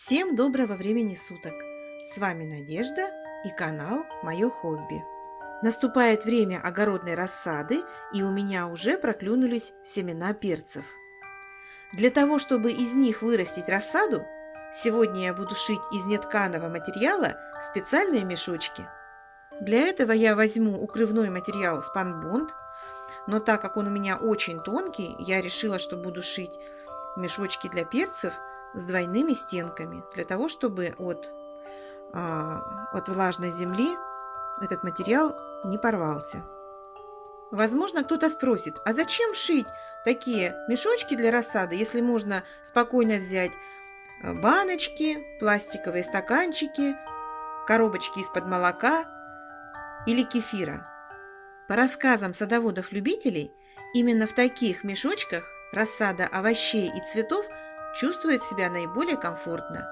Всем доброго времени суток! С вами Надежда и канал Мое хобби. Наступает время огородной рассады, и у меня уже проклюнулись семена перцев. Для того, чтобы из них вырастить рассаду, сегодня я буду шить из нетканого материала специальные мешочки. Для этого я возьму укрывной материал спанбонд, но так как он у меня очень тонкий, я решила, что буду шить мешочки для перцев – с двойными стенками, для того, чтобы от, а, от влажной земли этот материал не порвался. Возможно, кто-то спросит, а зачем шить такие мешочки для рассады, если можно спокойно взять а, баночки, пластиковые стаканчики, коробочки из-под молока или кефира. По рассказам садоводов-любителей, именно в таких мешочках рассада овощей и цветов – чувствует себя наиболее комфортно.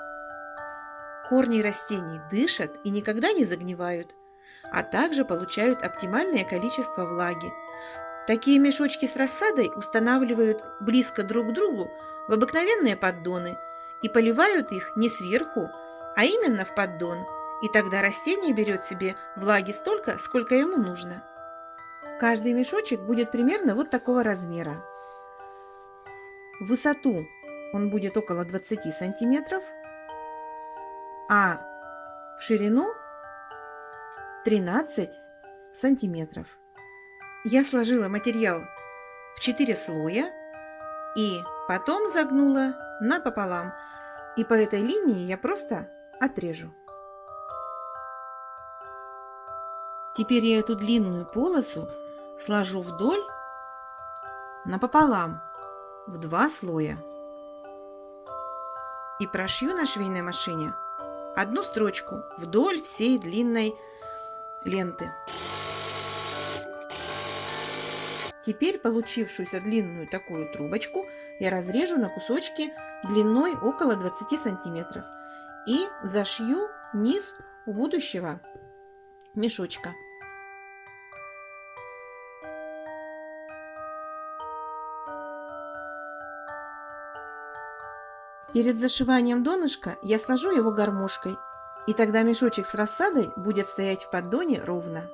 Корни растений дышат и никогда не загнивают, а также получают оптимальное количество влаги. Такие мешочки с рассадой устанавливают близко друг к другу в обыкновенные поддоны и поливают их не сверху, а именно в поддон, и тогда растение берет себе влаги столько, сколько ему нужно. Каждый мешочек будет примерно вот такого размера. Высоту он будет около 20 сантиметров, а в ширину 13 сантиметров. Я сложила материал в 4 слоя и потом загнула напополам. И по этой линии я просто отрежу. Теперь я эту длинную полосу сложу вдоль напополам в два слоя и прошью на швейной машине одну строчку вдоль всей длинной ленты. Теперь получившуюся длинную такую трубочку я разрежу на кусочки длиной около 20 сантиметров и зашью низ у будущего мешочка. Перед зашиванием донышка я сложу его гармошкой, и тогда мешочек с рассадой будет стоять в поддоне ровно.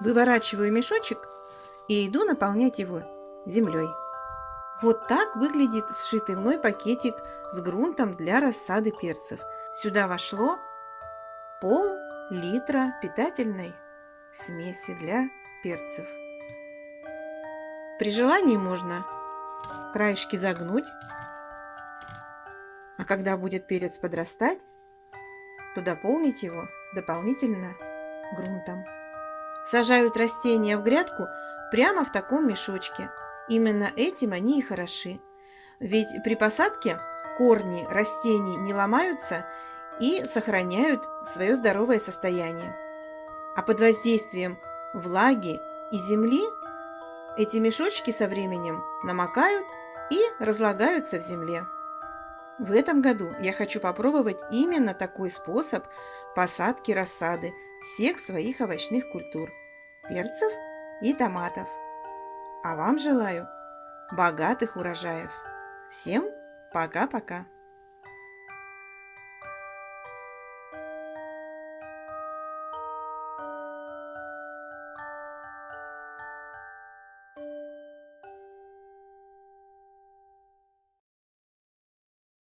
Выворачиваю мешочек и иду наполнять его землей. Вот так выглядит сшитый мной пакетик с грунтом для рассады перцев. Сюда вошло пол литра питательной смеси для перцев. При желании можно краешки загнуть. А когда будет перец подрастать, то дополнить его дополнительно грунтом. Сажают растения в грядку прямо в таком мешочке. Именно этим они и хороши. Ведь при посадке корни растений не ломаются и сохраняют свое здоровое состояние. А под воздействием влаги и земли эти мешочки со временем намокают и разлагаются в земле. В этом году я хочу попробовать именно такой способ посадки рассады всех своих овощных культур – перцев и томатов. А вам желаю богатых урожаев. Всем пока-пока!